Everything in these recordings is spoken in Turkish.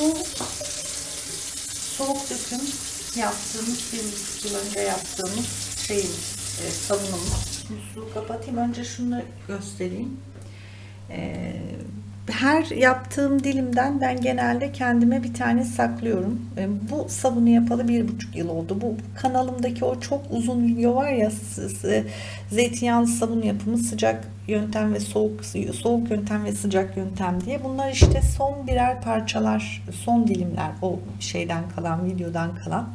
Bu soğuk döküm yaptığımız, bir yıl önce yaptığımız şeyimiz, e, sabunumuz. Musluğu kapatayım. Önce şunu göstereyim. E, her yaptığım dilimden ben genelde kendime bir tane saklıyorum. E, Bu sabunu yapalı bir buçuk yıl oldu. Bu kanalımdaki o çok uzun video var ya zeytinyağlı sabun yapımı sıcak yöntem ve soğuk soğuk yöntem ve sıcak yöntem diye. Bunlar işte son birer parçalar, son dilimler o şeyden kalan, videodan kalan.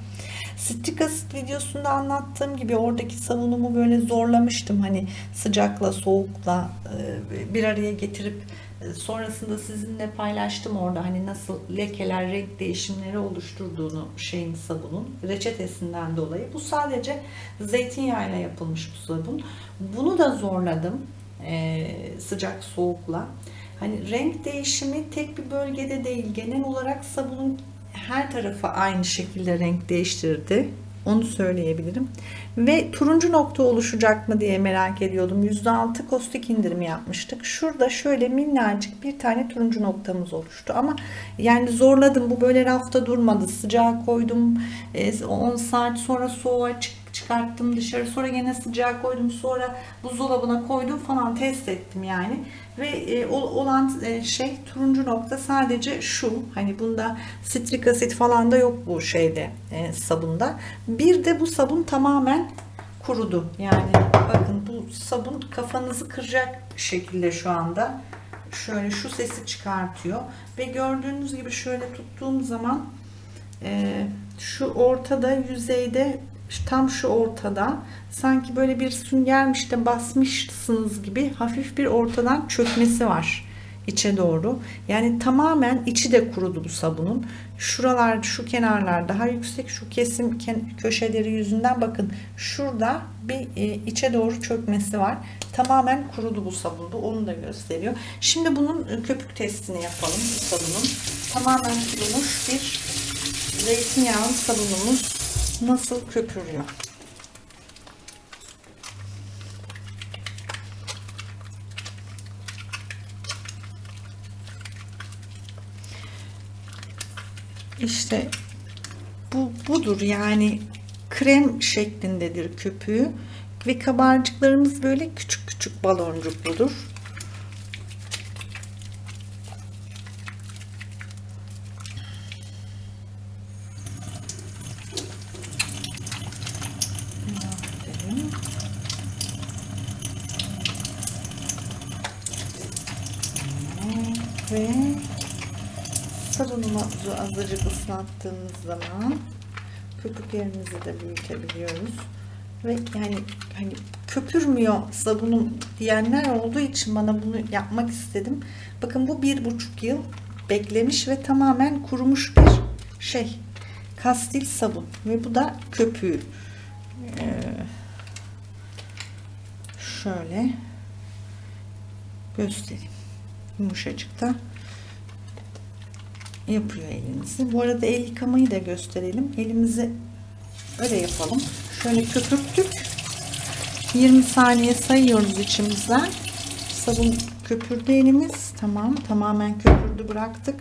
Citric acid videosunda anlattığım gibi oradaki savunumu böyle zorlamıştım. Hani sıcakla soğukla e, bir araya getirip sonrasında sizinle paylaştım orada hani nasıl lekeler, renk değişimleri oluşturduğunu şeyin sabunun reçetesinden dolayı. Bu sadece zeytinyağıyla yapılmış bu sabun. Bunu da zorladım e, sıcak soğukla. Hani renk değişimi tek bir bölgede değil genel olarak sabunun her tarafı aynı şekilde renk değiştirdi. Onu söyleyebilirim. Ve turuncu nokta oluşacak mı diye merak ediyordum. %6 kostik indirimi yapmıştık. Şurada şöyle minnacık bir tane turuncu noktamız oluştu. Ama yani zorladım. Bu böyle rafta durmadı. Sıcağa koydum. E, 10 saat sonra soğuğa çık çıkarttım dışarı. Sonra gene sıcağa koydum. Sonra buzdolabına koydum falan test ettim yani. Ve e, ol- olan e, şey turuncu nokta sadece şu. Hani bunda sitrik asit falan da yok bu şeyde e, sabunda. Bir de bu sabun tamamen kurudu. Yani bakın bu sabun kafanızı kıracak şekilde şu anda. Şöyle şu sesi çıkartıyor. Ve gördüğünüz gibi şöyle tuttuğum zaman e, şu ortada yüzeyde tam şu ortada sanki böyle bir süngermiş de basmışsınız gibi hafif bir ortadan çökmesi var içe doğru. Yani tamamen içi de kurudu bu sabunun. Şuralar, şu kenarlar daha yüksek. Şu kesim köşeleri yüzünden bakın şurada bir e, içe doğru çökmesi var. Tamamen kurudu bu sabun. Bu onu da gösteriyor. Şimdi bunun e, köpük testini yapalım bu sabunun. Tamamen kurumuş bir zeytinyağlı sabunumuz nasıl köpürüyor? İşte bu budur yani krem şeklindedir köpüğü ve kabarcıklarımız böyle küçük küçük baloncukludur. Azıcık ıslattığımız zaman köpüklerimizi de büyütebiliyoruz. Ve yani hani köpürmüyor sabunum diyenler olduğu için bana bunu yapmak istedim. Bakın bu bir buçuk yıl beklemiş ve tamamen kurumuş bir şey. Kastil sabun ve bu da köpüğü. Ee, şöyle göstereyim. Yumuşacık da yapıyor elinizi. Bu arada el yıkamayı da gösterelim. Elimizi öyle yapalım. Şöyle köpürttük. 20 saniye sayıyoruz içimizden. Sabun köpürdü elimiz. Tamam. Tamamen köpürdü bıraktık.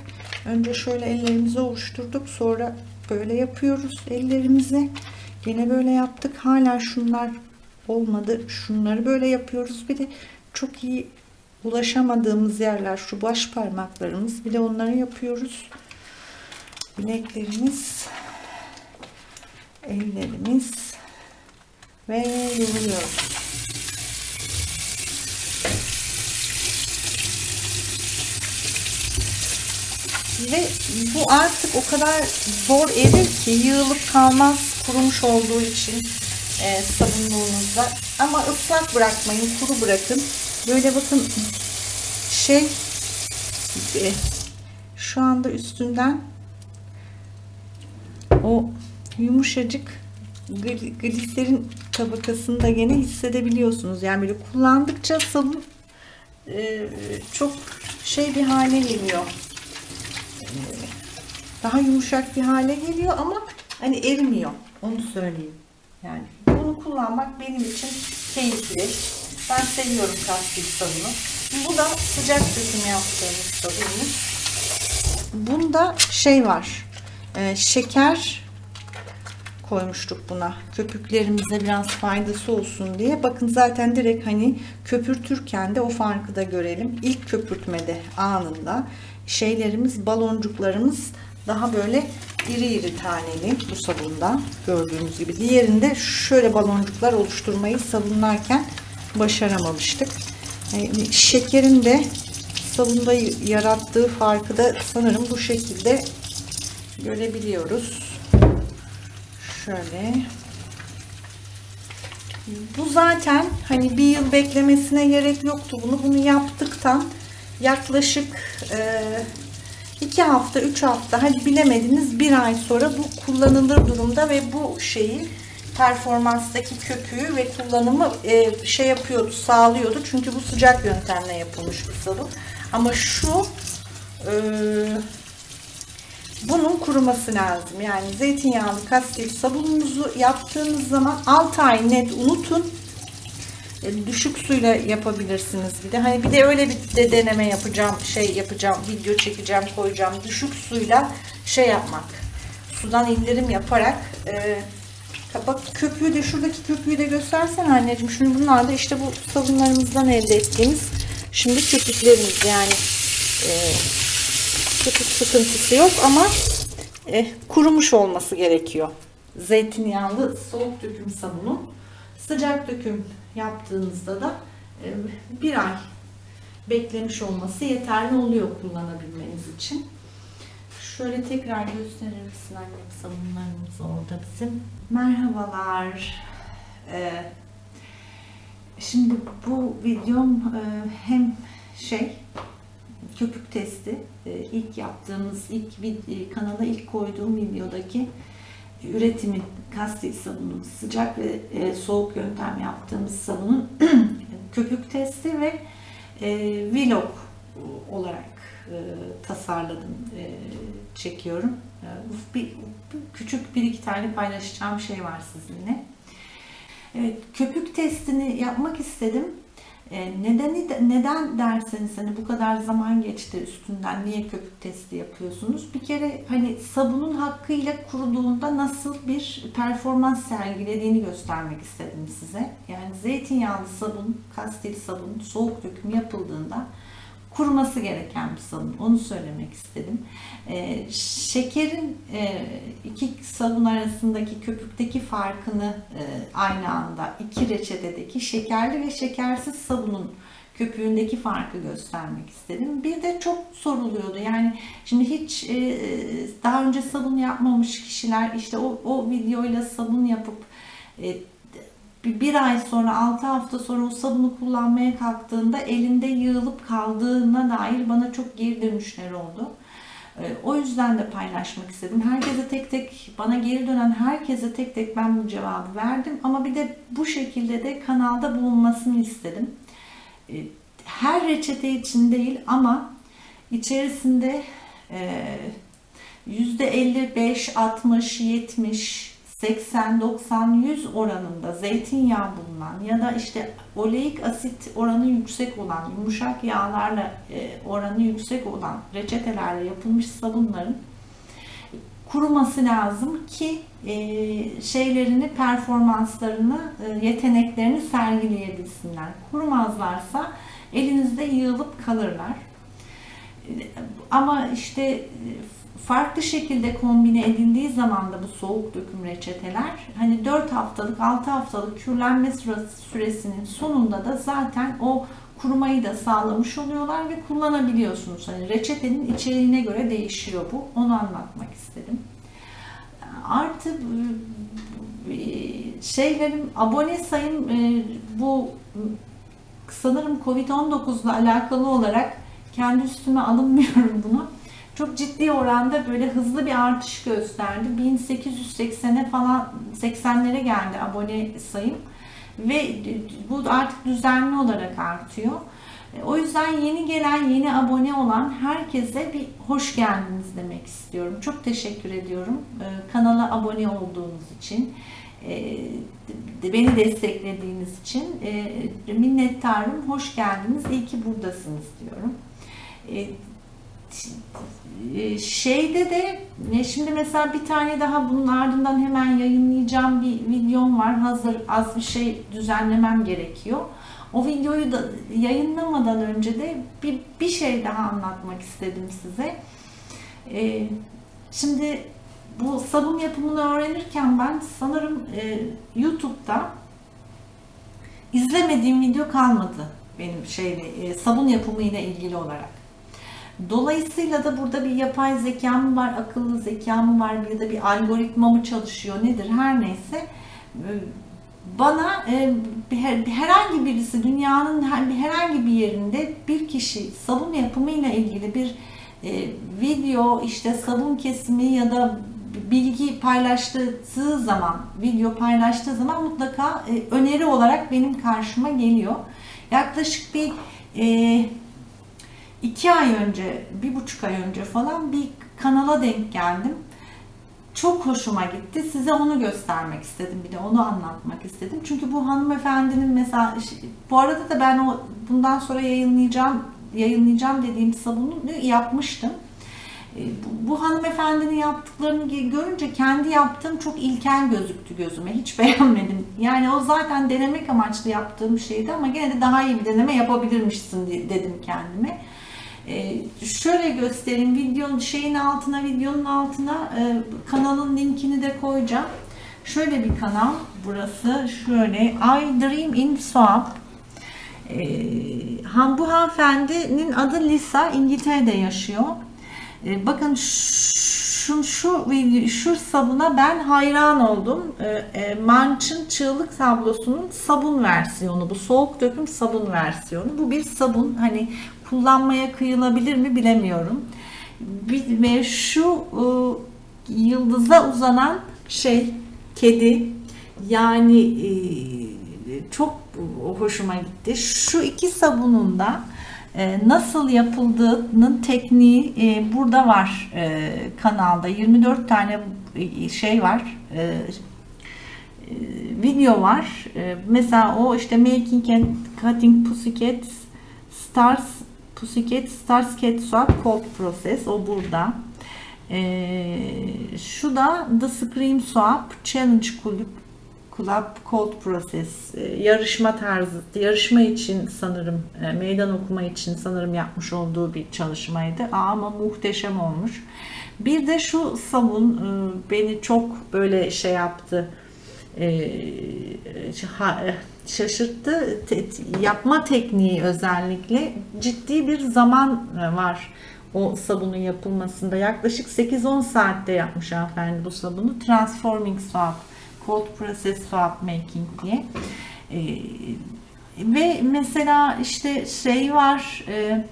Önce şöyle ellerimizi ovuşturduk. Sonra böyle yapıyoruz ellerimizi. Yine böyle yaptık. Hala şunlar olmadı. Şunları böyle yapıyoruz. Bir de çok iyi ulaşamadığımız yerler şu baş parmaklarımız. Bir de onları yapıyoruz. Bileklerimiz, ellerimiz ve yürüyoruz. Ve bu artık o kadar zor erir ki yığılıp kalmaz kurumuş olduğu için e, sabunluğunuzda. Ama ıslak bırakmayın, kuru bırakın. Böyle bakın şey e, şu anda üstünden o yumuşacık gl- gliserin tabakasını da gene hissedebiliyorsunuz. Yani böyle kullandıkça sabun e, çok şey bir hale geliyor. Daha yumuşak bir hale geliyor ama hani erimiyor. Onu söyleyeyim. Yani bunu kullanmak benim için keyifli. Ben seviyorum kastik sabunu. Bu da sıcak döküm yaptığımız sabunumuz. bunda şey var. e, şeker koymuştuk buna. Köpüklerimize biraz faydası olsun diye. Bakın zaten direkt hani köpürtürken de o farkı da görelim. İlk köpürtmede anında şeylerimiz, baloncuklarımız daha böyle iri iri taneli bu sabunda gördüğünüz gibi. Diğerinde şöyle baloncuklar oluşturmayı sabunlarken başaramamıştık. Yani şekerin de sabunda yarattığı farkı da sanırım bu şekilde görebiliyoruz. Şöyle. Bu zaten hani bir yıl beklemesine gerek yoktu. Bunu bunu yaptıktan yaklaşık e, iki hafta, üç hafta hadi bilemediniz bir ay sonra bu kullanılır durumda ve bu şeyi performanstaki köpüğü ve kullanımı e, şey yapıyordu, sağlıyordu. Çünkü bu sıcak yöntemle yapılmış bir sabun. Ama şu e, bunun kuruması lazım. Yani zeytinyağlı kastil sabununuzu yaptığınız zaman 6 ay net unutun. E, düşük suyla yapabilirsiniz bir de. Hani bir de öyle bir de deneme yapacağım, şey yapacağım, video çekeceğim, koyacağım. Düşük suyla şey yapmak. Sudan indirim yaparak e, bak köpüğü de şuradaki köpüğü de göstersen anneciğim. Şimdi bunlar da işte bu sabunlarımızdan elde ettiğimiz şimdi köpüklerimiz yani e, köpük sıkıntısı yok ama e, kurumuş olması gerekiyor. Zeytinyağlı soğuk döküm sabunu. Sıcak döküm yaptığınızda da e, bir ay beklemiş olması yeterli oluyor kullanabilmeniz için. Şöyle tekrar gösterir misin annem sabunlarımız orada bizim. Merhabalar. Ee, şimdi bu videom e, hem şey köpük testi e, ilk yaptığımız ilk e, kanala ilk koyduğum videodaki üretimi kastil sabunu sıcak ve soğuk yöntem yaptığımız sabunun köpük testi ve vlog olarak tasarladım çekiyorum. E, bir, küçük bir iki tane paylaşacağım şey var sizinle. Evet, köpük testini yapmak istedim. E, nedeni de- neden derseniz hani bu kadar zaman geçti üstünden niye köpük testi yapıyorsunuz? Bir kere hani sabunun hakkıyla kuruduğunda nasıl bir performans sergilediğini göstermek istedim size. Yani zeytinyağlı sabun, kastil sabun, soğuk döküm yapıldığında kuruması gereken bir sabun. Onu söylemek istedim. Ee, şekerin e, iki sabun arasındaki köpükteki farkını e, aynı anda iki reçetedeki şekerli ve şekersiz sabunun köpüğündeki farkı göstermek istedim. Bir de çok soruluyordu. Yani şimdi hiç e, daha önce sabun yapmamış kişiler işte o, o videoyla sabun yapıp e, bir, ay sonra 6 hafta sonra o sabunu kullanmaya kalktığında elinde yığılıp kaldığına dair bana çok geri dönüşler oldu. Ee, O yüzden de paylaşmak istedim. Herkese tek tek, bana geri dönen herkese tek tek ben bu cevabı verdim. Ama bir de bu şekilde de kanalda bulunmasını istedim. Ee, Her reçete için değil ama içerisinde e, %55, 60, 70, 80, 90, 100 oranında zeytinyağı bulunan ya da işte oleik asit oranı yüksek olan, yumuşak yağlarla e, oranı yüksek olan reçetelerle yapılmış sabunların kuruması lazım ki e, şeylerini, performanslarını, e, yeteneklerini sergileyebilsinler. Kurumazlarsa elinizde yığılıp kalırlar. Ama işte farklı şekilde kombine edildiği zaman da bu soğuk döküm reçeteler hani 4 haftalık 6 haftalık kürlenme süresi- süresinin sonunda da zaten o kurumayı da sağlamış oluyorlar ve kullanabiliyorsunuz. Hani reçetenin içeriğine göre değişiyor bu. Onu anlatmak istedim. Artı e, şeylerim abone sayım e, bu sanırım Covid-19 ile alakalı olarak kendi üstüme alınmıyorum bunu. Çok ciddi oranda böyle hızlı bir artış gösterdi. 1880'e falan 80'lere geldi abone sayım ve bu artık düzenli olarak artıyor. O yüzden yeni gelen, yeni abone olan herkese bir hoş geldiniz demek istiyorum. Çok teşekkür ediyorum e, kanala abone olduğunuz için, e, beni desteklediğiniz için e, minnettarım. Hoş geldiniz, iyi ki buradasınız diyorum. Şeyde de e, şimdi mesela bir tane daha bunun ardından hemen yayınlayacağım bir videom var. Hazır az bir şey düzenlemem gerekiyor. O videoyu da yayınlamadan önce de bir, bir şey daha anlatmak istedim size. E, şimdi bu sabun yapımını öğrenirken ben sanırım e, YouTube'da izlemediğim video kalmadı benim şeyle sabun yapımı ile ilgili olarak. Dolayısıyla da burada bir yapay zeka mı var, akıllı zeka mı var ya da bir algoritma mı çalışıyor nedir her neyse e, bana e, herhangi birisi dünyanın her- herhangi bir yerinde bir kişi sabun yapımıyla ilgili bir e, video işte sabun kesimi ya da bilgi paylaştığı zaman video paylaştığı zaman mutlaka e, öneri olarak benim karşıma geliyor. Yaklaşık bir iki ay önce, bir buçuk ay önce falan bir kanala denk geldim. Çok hoşuma gitti. Size onu göstermek istedim. Bir de onu anlatmak istedim. Çünkü bu hanımefendinin mesela bu arada da ben o bundan sonra yayınlayacağım yayınlayacağım dediğim sabunu yapmıştım. E, Bu, hanımefendinin yaptıklarını görünce kendi yaptığım çok ilkel gözüktü gözüme. Hiç beğenmedim. Yani o zaten denemek amaçlı yaptığım şeydi ama gene de daha iyi bir deneme yapabilirmişsin di- dedim kendime. Ee, şöyle göstereyim videonun şeyin altına videonun altına e, kanalın linkini de koyacağım. Şöyle bir kanal burası şöyle I Dream in Swap. Ee, han bu hanımefendinin adı Lisa İngiltere'de yaşıyor. Ee, bakın şu şu video şu sabuna ben hayran oldum. Ee, e, Manch'ın çığlık tablosunun sabun versiyonu bu soğuk döküm sabun versiyonu. Bu bir sabun hani kullanmaya kıyılabilir mi bilemiyorum. Ve şu e, yıldıza uzanan şey kedi yani e, çok hoşuma gitti. Şu iki sabunun da nasıl yapıldığının tekniği e, burada var e, kanalda. 24 tane e, şey var video var. Mesela o işte making and cutting pussycat stars pussycat stars cat swap cold process o burada. Şu da the scream swap challenge kulüp Club Cold Process e, yarışma tarzı, yarışma için sanırım e, meydan okuma için sanırım yapmış olduğu bir çalışmaydı. Ama muhteşem olmuş. Bir de şu sabun e, beni çok böyle şey yaptı. şaşırttı. Yapma tekniği özellikle ciddi bir zaman var o sabunun yapılmasında. Yaklaşık 8-10 saatte yapmış hanımefendi bu sabunu. Transforming Swap Cold Process Swap Making diye. Ee, ve mesela işte şey var e, e,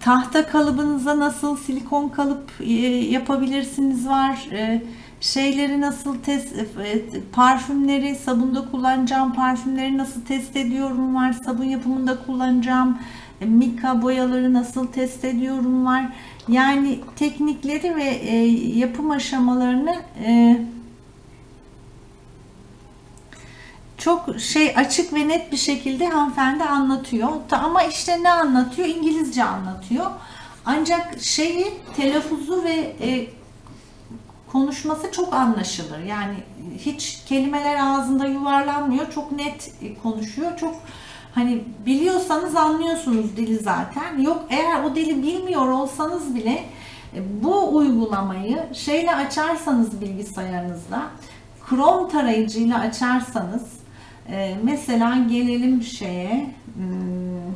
tahta kalıbınıza nasıl silikon kalıp e, yapabilirsiniz var. E, şeyleri nasıl test e, parfümleri sabunda kullanacağım parfümleri nasıl test ediyorum var. Sabun yapımında kullanacağım e, mika boyaları nasıl test ediyorum var. Yani teknikleri ve e, yapım aşamalarını e, çok şey açık ve net bir şekilde hanımefendi anlatıyor. Ama işte ne anlatıyor? İngilizce anlatıyor. Ancak şeyi telaffuzu ve e, konuşması çok anlaşılır. Yani hiç kelimeler ağzında yuvarlanmıyor. Çok net e, konuşuyor. Çok hani biliyorsanız anlıyorsunuz dili zaten. Yok eğer o dili bilmiyor olsanız bile e, bu uygulamayı şeyle açarsanız bilgisayarınızda Chrome tarayıcıyla açarsanız e, mesela gelelim şeye hmm,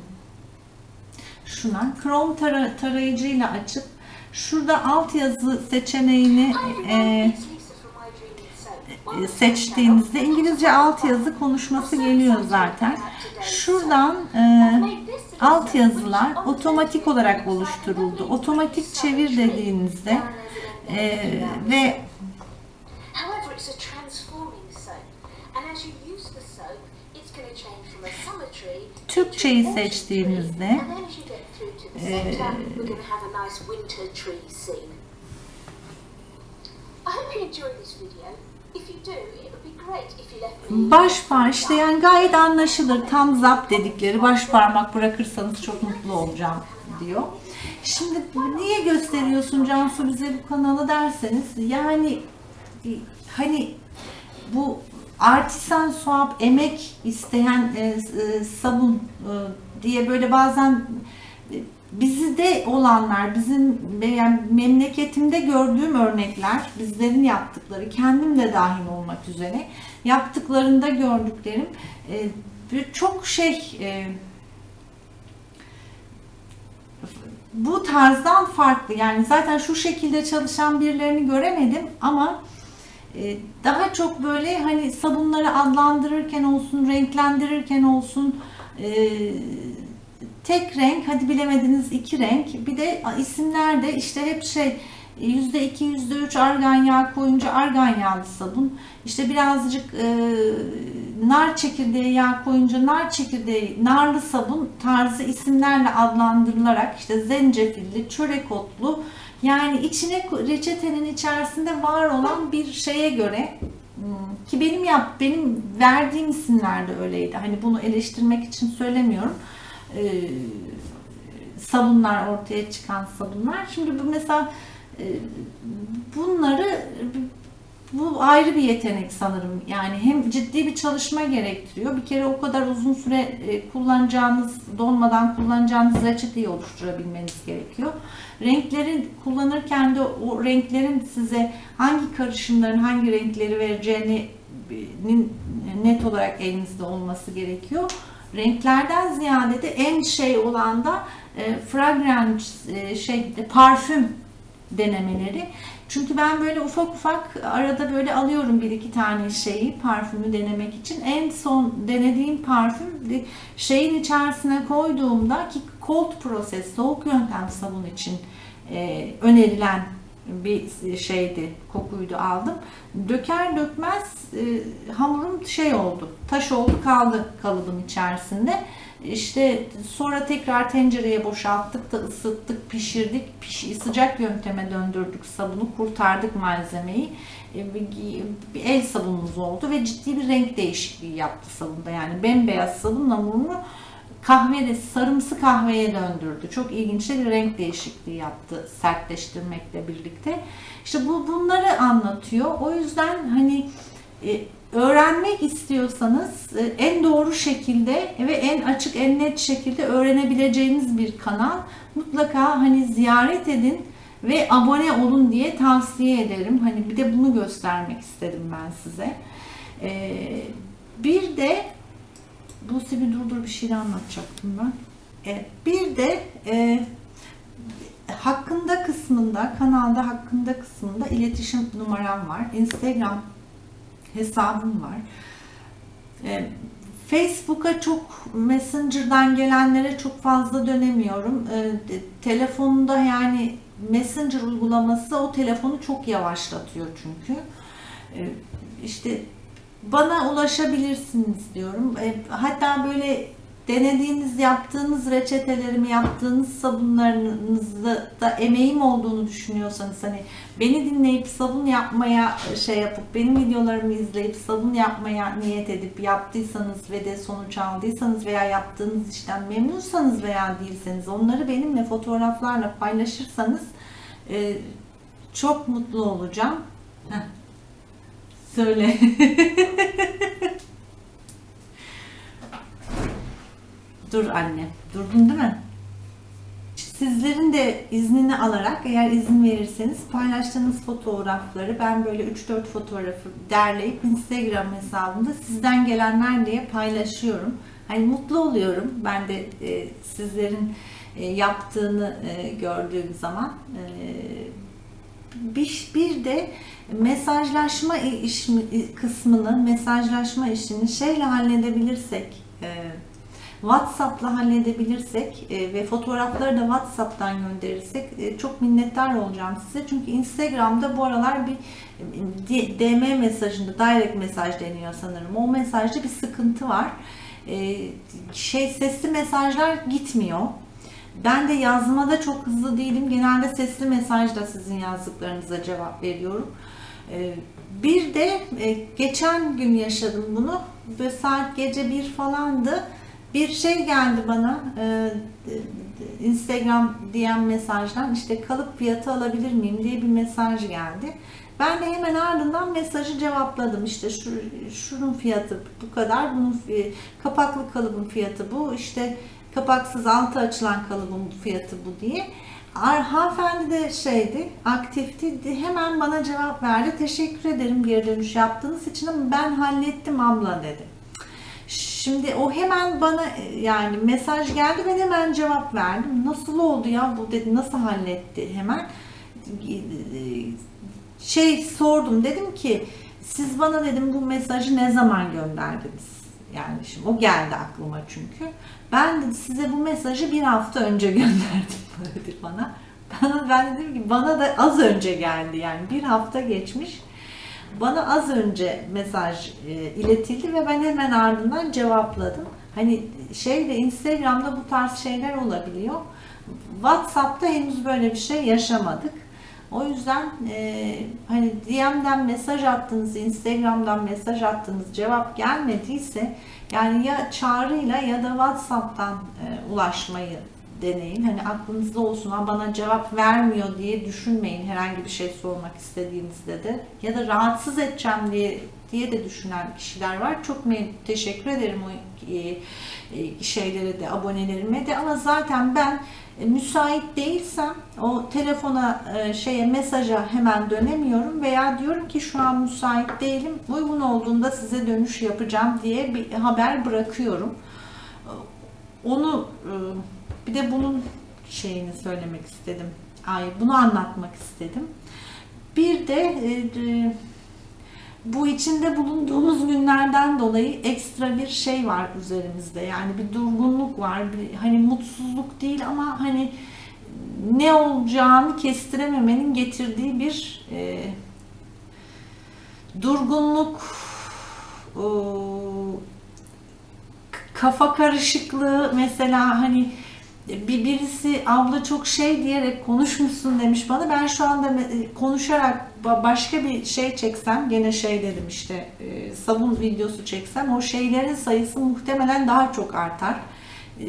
şuna Chrome tara- tarayıcıyla açıp şurada altyazı seçeneğini e, e, seçtiğinizde İngilizce altyazı konuşması geliyor zaten. Şuradan e, altyazılar otomatik olarak oluşturuldu. Otomatik çevir dediğinizde e, ve Türkçeyi seçtiğimizde scene. I hope you enjoyed this video. Baş parmak yani gayet anlaşılır. Tam zap dedikleri baş parmak bırakırsanız çok mutlu olacağım diyor. Şimdi niye gösteriyorsun Cansu bize bu kanalı derseniz yani e, hani bu artisan swap emek isteyen e, e, sabun e, diye böyle bazen bizde olanlar, bizim yani memleketimde gördüğüm örnekler, bizlerin yaptıkları, kendim de dahil olmak üzere yaptıklarında gördüklerim e, çok şey e, bu tarzdan farklı. Yani zaten şu şekilde çalışan birilerini göremedim ama e, daha çok böyle hani sabunları adlandırırken olsun, renklendirirken olsun e, tek renk, hadi bilemediniz iki renk. Bir de isimler de işte hep şey %2, %3 argan yağı koyunca argan yağlı sabun. İşte birazcık e, nar çekirdeği yağı koyunca nar çekirdeği, narlı sabun tarzı isimlerle adlandırılarak işte zencefilli, çörek otlu yani içine reçetenin içerisinde var olan bir şeye göre hmm, ki benim yap benim verdiğim isimler de öyleydi. Hani bunu eleştirmek için söylemiyorum. Ee, sabunlar ortaya çıkan sabunlar. Şimdi bu mesela e, bunları bu ayrı bir yetenek sanırım. Yani hem ciddi bir çalışma gerektiriyor. Bir kere o kadar uzun süre e, kullanacağınız, donmadan kullanacağınız reçeteyi oluşturabilmeniz gerekiyor. Renkleri kullanırken de o renklerin size hangi karışımların hangi renkleri vereceğini net olarak elinizde olması gerekiyor. Renklerden ziyade de en şey olan da e, fragrance e, şey parfüm denemeleri. Çünkü ben böyle ufak ufak arada böyle alıyorum bir iki tane şeyi parfümü denemek için. En son denediğim parfüm şeyin içerisine koyduğumda ki cold process soğuk yöntem sabun için e, önerilen bir şeydi kokuydu aldım. Döker dökmez e, hamurum şey oldu taş oldu kaldı kalıbın içerisinde. İşte sonra tekrar tencereye boşalttık da ısıttık, pişirdik. Piş, sıcak yönteme döndürdük sabunu, kurtardık malzemeyi. E, bir el sabunumuz oldu ve ciddi bir renk değişikliği yaptı sabunda. Yani bembeyaz sabun hamurunu kahve sarımsı kahveye döndürdü. Çok ilginç bir renk değişikliği yaptı sertleştirmekle birlikte. İşte bu bunları anlatıyor. O yüzden hani e, öğrenmek istiyorsanız e, en doğru şekilde ve en açık en net şekilde öğrenebileceğiniz bir kanal mutlaka hani ziyaret edin ve abone olun diye tavsiye ederim. Hani bir de bunu göstermek istedim ben size. Ee, bir de bu bir durdur bir şey anlatacaktım ben. Evet, bir de e, hakkında kısmında kanalda hakkında kısmında iletişim numaram var. Instagram hesabım var. E, Facebook'a çok Messenger'dan gelenlere çok fazla dönemiyorum. E, telefonda yani Messenger uygulaması o telefonu çok yavaşlatıyor çünkü. E, işte bana ulaşabilirsiniz diyorum. E, hatta böyle denediğiniz, yaptığınız reçetelerimi, yaptığınız sabunlarınızda da emeğim olduğunu düşünüyorsanız hani beni dinleyip sabun yapmaya şey yapıp benim videolarımı izleyip sabun yapmaya niyet edip yaptıysanız ve de sonuç aldıysanız veya yaptığınız işten memnunsanız veya değilseniz onları benimle fotoğraflarla paylaşırsanız e, çok mutlu olacağım. Heh. Söyle. Dur anne. Durdun değil mi? Sizlerin de iznini alarak eğer izin verirseniz paylaştığınız fotoğrafları ben böyle 3-4 fotoğrafı derleyip Instagram hesabımda sizden gelenler diye paylaşıyorum. Hani mutlu oluyorum ben de e, sizlerin e, yaptığını e, gördüğüm zaman. E, bir, bir de mesajlaşma iş, kısmını, mesajlaşma işini şeyle halledebilirsek, e, WhatsApp'la halledebilirsek e, ve fotoğrafları da WhatsApp'tan gönderirsek e, çok minnettar olacağım size. Çünkü Instagram'da bu aralar bir DM mesajında, direct mesaj deniyor sanırım. O mesajda bir sıkıntı var. Şey sesli mesajlar gitmiyor. Ben de yazmada çok hızlı değilim. Genelde sesli mesajla sizin yazdıklarınıza cevap veriyorum. Ee, Bir de e, geçen gün yaşadım bunu. Ve saat gece bir falandı. Bir şey geldi bana e, Instagram DM mesajdan işte kalıp fiyatı alabilir miyim diye bir mesaj geldi. Ben de hemen ardından mesajı cevapladım. İşte şu, şunun fiyatı bu kadar, bunun kapaklı kalıbın fiyatı bu, işte kapaksız altı açılan kalıbın fiyatı bu diye. Hanımefendi de şeydi, aktifti. Hemen bana cevap verdi. Teşekkür ederim geri dönüş yaptığınız için ama ben hallettim abla dedi. Şimdi o hemen bana e, yani mesaj geldi ben hemen cevap verdim. Nasıl oldu ya bu dedi nasıl halletti hemen. Şey sordum dedim ki siz bana dedim bu mesajı ne zaman gönderdiniz? Yani şimdi o geldi aklıma çünkü. Ben de size bu mesajı bir hafta önce gönderdim dedi bana. Bana ben dedim ki bana da az önce geldi yani bir hafta geçmiş. Bana az önce mesaj e, iletildi ve ben hemen ardından cevapladım. Hani şeyde Instagram'da bu tarz şeyler olabiliyor. WhatsApp'ta henüz böyle bir şey yaşamadık. O yüzden e, hani DM'den mesaj attınız, Instagram'dan mesaj attınız, cevap gelmediyse yani ya çağrıyla ya da WhatsApp'tan e, ulaşmayı deneyin. Hani aklınızda olsun ama bana cevap vermiyor diye düşünmeyin herhangi bir şey sormak istediğinizde de. Ya da rahatsız edeceğim diye diye de düşünen kişiler var. Çok teşekkür ederim o e, e, şeylere de abonelerime de ama zaten ben e, müsait değilsem o telefona şeye mesaja hemen dönemiyorum veya diyorum ki şu an müsait değilim uygun olduğunda size dönüş yapacağım diye bir haber bırakıyorum. Onu e, bir de bunun şeyini söylemek istedim. Ay bunu anlatmak istedim. Bir de e, e, bu içinde bulunduğumuz günlerden dolayı ekstra bir şey var üzerimizde. Yani bir durgunluk var. Bir, hani mutsuzluk değil ama hani ne olacağını kestirememenin getirdiği bir e, durgunluk, o, kafa karışıklığı mesela hani bir birisi abla çok şey diyerek konuşmuşsun demiş bana. Ben şu anda me- konuşarak ba- başka bir şey çeksem gene şey dedim işte e, sabun videosu çeksem o şeylerin sayısı muhtemelen daha çok artar. E,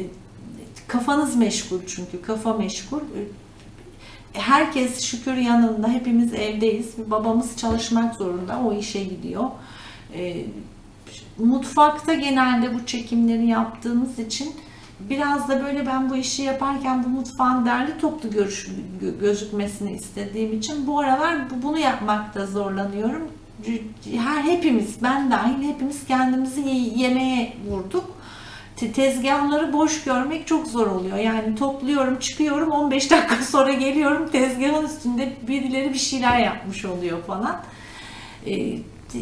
Kafanız meşgul çünkü kafa meşgul. E, Herkes şükür yanında hepimiz evdeyiz. Babamız çalışmak zorunda o işe gidiyor. E, Mutfakta genelde bu çekimleri yaptığımız için biraz da böyle ben bu işi yaparken bu mutfağın derli toplu görüş, gö- gözükmesini istediğim için bu aralar bu- bunu yapmakta zorlanıyorum. Her hepimiz, ben dahil hepimiz kendimizi ye- yemeğe vurduk. Te- Tezgahları boş görmek çok zor oluyor. Yani topluyorum, çıkıyorum, 15 dakika sonra geliyorum tezgahın üstünde birileri bir şeyler yapmış oluyor falan. Ee,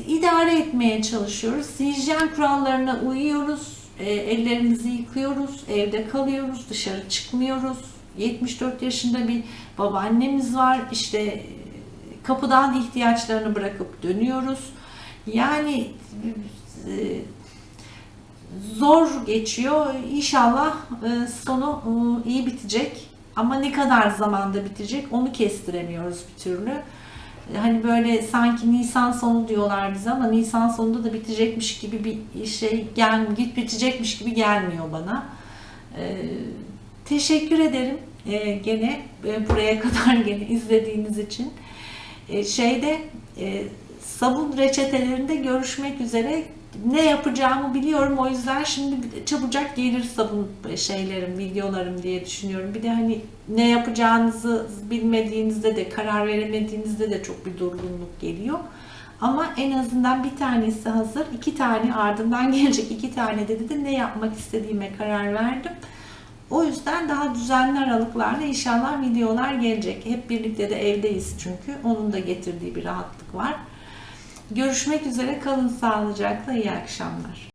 idare etmeye çalışıyoruz. Hijyen kurallarına uyuyoruz. E, ellerimizi yıkıyoruz. Evde kalıyoruz. Dışarı çıkmıyoruz. 74 yaşında bir babaannemiz var. İşte e, kapıdan ihtiyaçlarını bırakıp dönüyoruz. Yani e, zor geçiyor. İnşallah e, sonu iyi bitecek. Ama ne kadar zamanda bitecek onu kestiremiyoruz bir türlü. Hani böyle sanki Nisan sonu diyorlar bize ama Nisan sonunda da bitecekmiş gibi bir şey gel git bitecekmiş gibi gelmiyor bana. Ee, teşekkür ederim ee, gene e, buraya kadar gene izlediğiniz için. Ee, şeyde e, sabun reçetelerinde görüşmek üzere ne yapacağımı biliyorum o yüzden şimdi çabucak gelir sabun şeylerim, videolarım diye düşünüyorum. Bir de hani ne yapacağınızı bilmediğinizde de karar veremediğinizde de çok bir durgunluk geliyor. Ama en azından bir tanesi hazır, iki tane ardından gelecek iki tane dedi de ne yapmak istediğime karar verdim. O yüzden daha düzenli aralıklarla inşallah videolar gelecek. Hep birlikte de evdeyiz çünkü. Onun da getirdiği bir rahatlık var. Görüşmek üzere. Kalın sağlıcakla. İyi akşamlar.